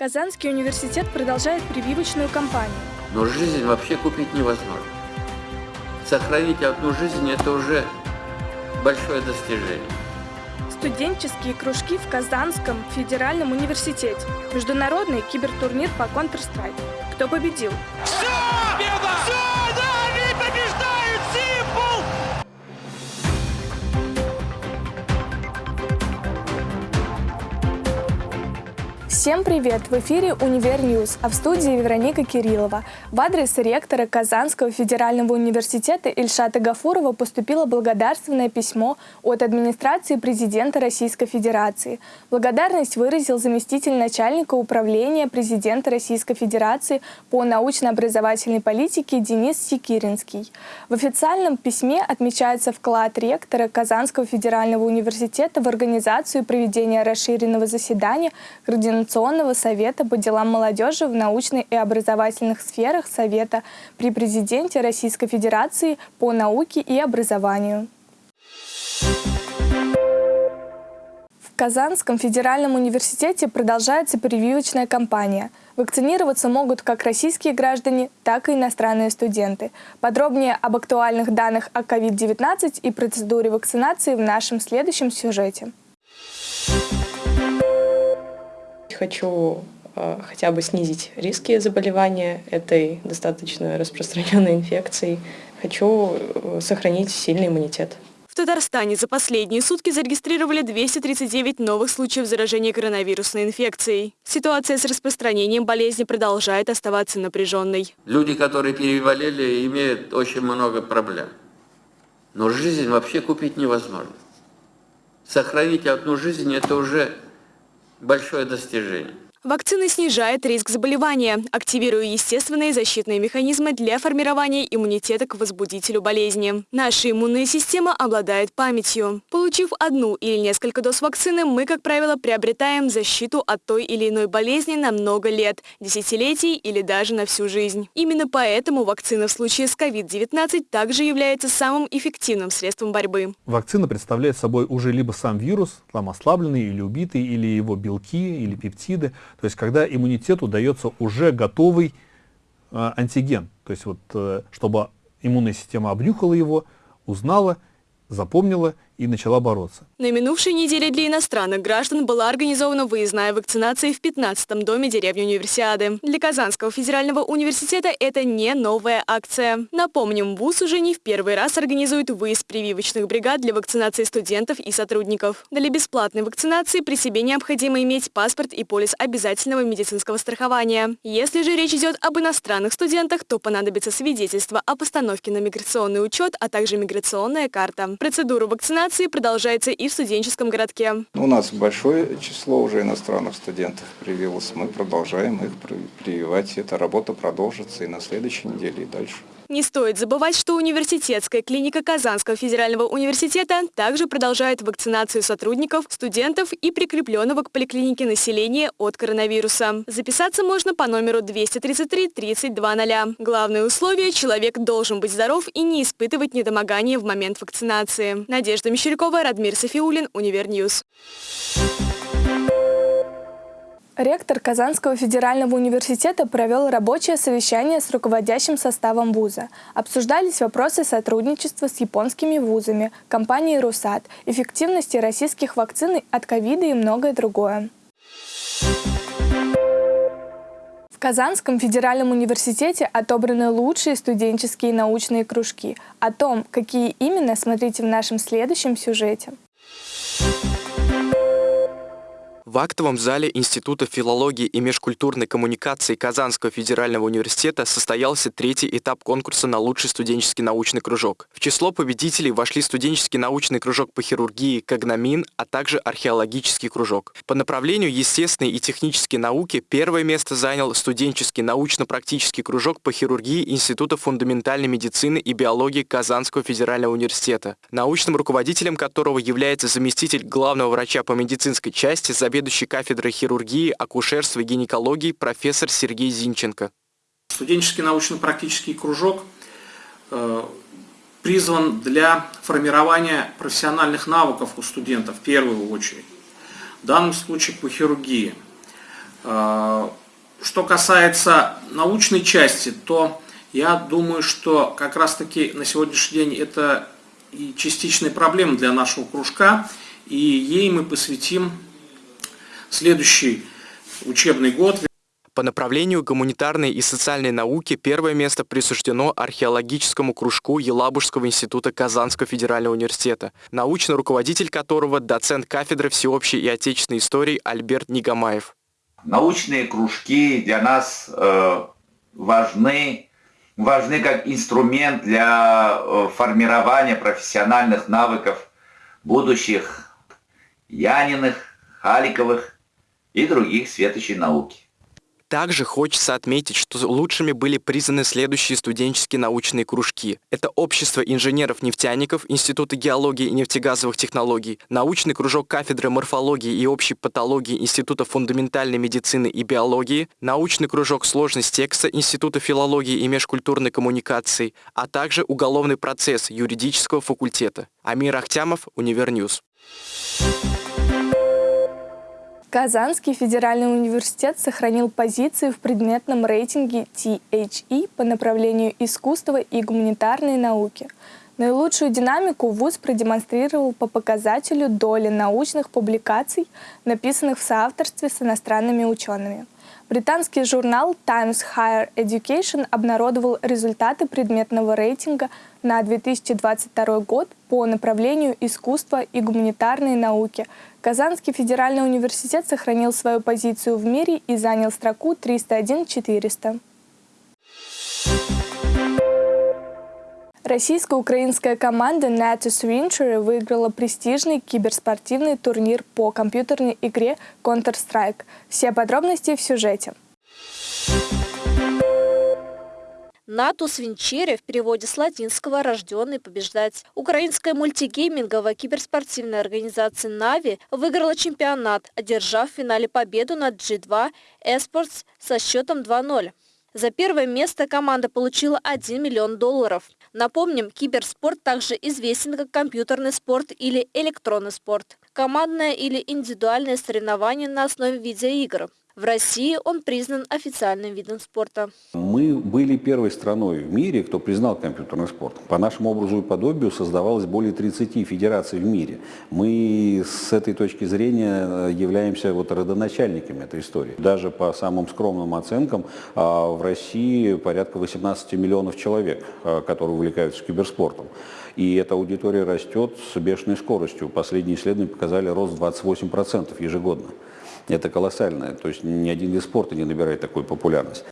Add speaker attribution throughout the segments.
Speaker 1: Казанский университет продолжает прививочную кампанию.
Speaker 2: Но жизнь вообще купить невозможно. Сохранить одну жизнь – это уже большое достижение.
Speaker 1: Студенческие кружки в Казанском федеральном университете. Международный кибертурнир по Counter-Strike. Кто победил?
Speaker 3: Все!
Speaker 1: Всем привет! В эфире «Univer News», а в студии Вероника Кириллова. В адрес ректора Казанского федерального университета Ильшата Гафурова поступило благодарственное письмо от администрации президента Российской Федерации. Благодарность выразил заместитель начальника управления президента Российской Федерации по научно-образовательной политике Денис Секиринский. В официальном письме отмечается вклад ректора Казанского федерального университета в организацию проведения расширенного заседания Координационного Координационного совета по делам молодежи в научной и образовательных сферах Совета при президенте Российской Федерации по науке и образованию. В Казанском федеральном университете продолжается прививочная кампания. Вакцинироваться могут как российские граждане, так и иностранные студенты. Подробнее об актуальных данных о COVID-19 и процедуре вакцинации в нашем следующем сюжете
Speaker 4: хочу э, хотя бы снизить риски заболевания этой достаточно распространенной инфекцией. Хочу э, сохранить сильный иммунитет.
Speaker 5: В Татарстане за последние сутки зарегистрировали 239 новых случаев заражения коронавирусной инфекцией. Ситуация с распространением болезни продолжает оставаться напряженной.
Speaker 2: Люди, которые переболели, имеют очень много проблем. Но жизнь вообще купить невозможно. Сохранить одну жизнь – это уже большое достижение.
Speaker 5: Вакцина снижает риск заболевания, активируя естественные защитные механизмы для формирования иммунитета к возбудителю болезни. Наша иммунная система обладает памятью. Получив одну или несколько доз вакцины, мы, как правило, приобретаем защиту от той или иной болезни на много лет, десятилетий или даже на всю жизнь. Именно поэтому вакцина в случае с COVID-19 также является самым эффективным средством борьбы.
Speaker 6: Вакцина представляет собой уже либо сам вирус, там ослабленный или убитый, или его белки, или пептиды, то есть когда иммунитету дается уже готовый э, антиген, то есть вот, э, чтобы иммунная система обнюхала его, узнала, запомнила и начала бороться.
Speaker 5: На минувшей неделе для иностранных граждан была организована выездная вакцинация в 15-м доме деревни Универсиады. Для Казанского федерального университета это не новая акция. Напомним, ВУЗ уже не в первый раз организует выезд прививочных бригад для вакцинации студентов и сотрудников. Для бесплатной вакцинации при себе необходимо иметь паспорт и полис обязательного медицинского страхования. Если же речь идет об иностранных студентах, то понадобится свидетельство о постановке на миграционный учет, а также миграционная карта. Процедуру вакцинации вакцинации продолжается и в студенческом городке.
Speaker 7: У нас большое число уже иностранных студентов привилось. Мы продолжаем их прививать. Эта работа продолжится и на следующей неделе, и дальше.
Speaker 5: Не стоит забывать, что университетская клиника Казанского федерального университета также продолжает вакцинацию сотрудников, студентов и прикрепленного к поликлинике населения от коронавируса. Записаться можно по номеру 233 320. Главное условие – человек должен быть здоров и не испытывать недомогания в момент вакцинации. Надежда Мещерякова, Радмир Софиулин, Univer News.
Speaker 1: Ректор Казанского федерального университета провел рабочее совещание с руководящим составом вуза. Обсуждались вопросы сотрудничества с японскими вузами, компанией «Русат», эффективности российских вакцин от ковида и многое другое. В Казанском федеральном университете отобраны лучшие студенческие научные кружки. О том, какие именно, смотрите в нашем следующем сюжете.
Speaker 8: В актовом зале Института филологии и межкультурной коммуникации Казанского федерального университета состоялся третий этап конкурса на лучший студенческий научный кружок. В число победителей вошли студенческий научный кружок по хирургии «Когномин», а также археологический кружок. По направлению естественные и технические науки первое место занял студенческий научно-практический кружок по хирургии Института фундаментальной медицины и биологии Казанского федерального университета, научным руководителем которого является заместитель главного врача по медицинской части Забед заведующий кафедрой хирургии, акушерства и гинекологии профессор Сергей Зинченко.
Speaker 9: Студенческий научно-практический кружок э, призван для формирования профессиональных навыков у студентов в первую очередь. В данном случае по хирургии. Э, что касается научной части, то я думаю, что как раз-таки на сегодняшний день это и частичная проблема для нашего кружка, и ей мы посвятим следующий учебный год.
Speaker 8: По направлению гуманитарной и социальной науки первое место присуждено археологическому кружку Елабужского института Казанского федерального университета, научный руководитель которого доцент кафедры всеобщей и отечественной истории Альберт Нигамаев.
Speaker 10: Научные кружки для нас э, важны, важны как инструмент для э, формирования профессиональных навыков будущих Яниных, Халиковых и других светочей науки.
Speaker 8: Также хочется отметить, что лучшими были признаны следующие студенческие научные кружки. Это Общество инженеров-нефтяников Института геологии и нефтегазовых технологий, научный кружок кафедры морфологии и общей патологии Института фундаментальной медицины и биологии, научный кружок сложность текста Института филологии и межкультурной коммуникации, а также уголовный процесс юридического факультета. Амир Ахтямов, Univer News.
Speaker 1: Казанский федеральный университет сохранил позиции в предметном рейтинге THE по направлению искусства и гуманитарной науки. Наилучшую динамику ВУЗ продемонстрировал по показателю доли научных публикаций, написанных в соавторстве с иностранными учеными. Британский журнал Times Higher Education обнародовал результаты предметного рейтинга на 2022 год по направлению искусства и гуманитарной науки. Казанский федеральный университет сохранил свою позицию в мире и занял строку 301-400. Российско-украинская команда Natus Venture выиграла престижный киберспортивный турнир по компьютерной игре Counter-Strike. Все подробности в сюжете.
Speaker 11: Натус Винчере в переводе с латинского «рожденный побеждать». Украинская мультигейминговая киберспортивная организация «Нави» выиграла чемпионат, одержав в финале победу над G2 Esports со счетом 2-0. За первое место команда получила 1 миллион долларов. Напомним, киберспорт также известен как компьютерный спорт или электронный спорт. Командное или индивидуальное соревнование на основе видеоигр. В России он признан официальным видом спорта.
Speaker 12: Мы были первой страной в мире, кто признал компьютерный спорт. По нашему образу и подобию создавалось более 30 федераций в мире. Мы с этой точки зрения э, являемся вот родоначальниками этой истории. Даже по самым скромным оценкам а, в России порядка 18 миллионов человек, а, которые увлекаются киберспортом. И эта аудитория растет с бешеной скоростью. Последние исследования показали рост 28% ежегодно. Это колоссально. То есть ни один вид спорта не набирает такой популярность.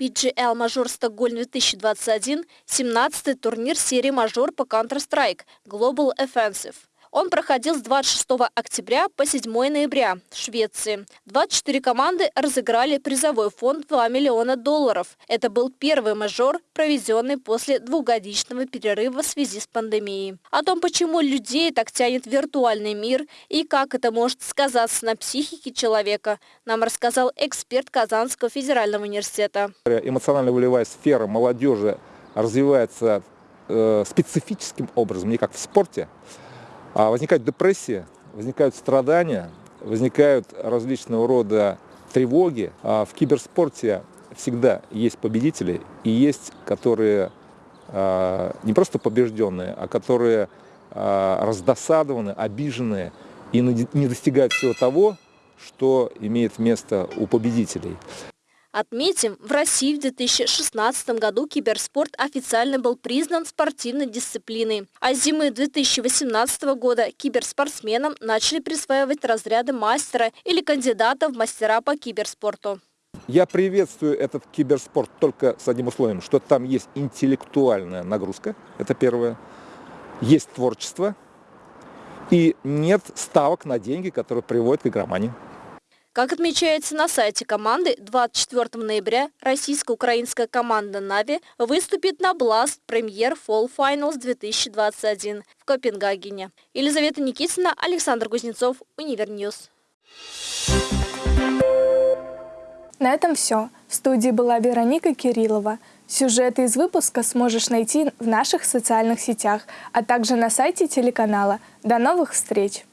Speaker 11: PGL Мажор Стокгольм 2021 – 17-й турнир серии Мажор по Counter-Strike Global Offensive. Он проходил с 26 октября по 7 ноября в Швеции. 24 команды разыграли призовой фонд 2 миллиона долларов. Это был первый мажор, проведенный после двухгодичного перерыва в связи с пандемией. О том, почему людей так тянет виртуальный мир и как это может сказаться на психике человека, нам рассказал эксперт Казанского федерального университета.
Speaker 13: Эмоционально-волевая сфера молодежи развивается э, специфическим образом, не как в спорте, возникает депрессия, возникают страдания, возникают различного рода тревоги. А в киберспорте всегда есть победители и есть, которые а, не просто побежденные, а которые а, раздосадованы, обиженные и не достигают всего того, что имеет место у победителей.
Speaker 11: Отметим, в России в 2016 году киберспорт официально был признан спортивной дисциплиной. А зимы 2018 года киберспортсменам начали присваивать разряды мастера или кандидата в мастера по киберспорту.
Speaker 13: Я приветствую этот киберспорт только с одним условием, что там есть интеллектуальная нагрузка, это первое, есть творчество и нет ставок на деньги, которые приводят к игромании.
Speaker 11: Как отмечается на сайте команды, 24 ноября российско-украинская команда «NAVI» выступит на Finals 2021 в Копенгагене. Елизавета Никитина, Александр Кузнецов, Univer News.
Speaker 1: На этом все. В студии была Вероника Кириллова. Сюжеты из выпуска сможешь найти в наших социальных сетях, а также на сайте телеканала. До новых встреч!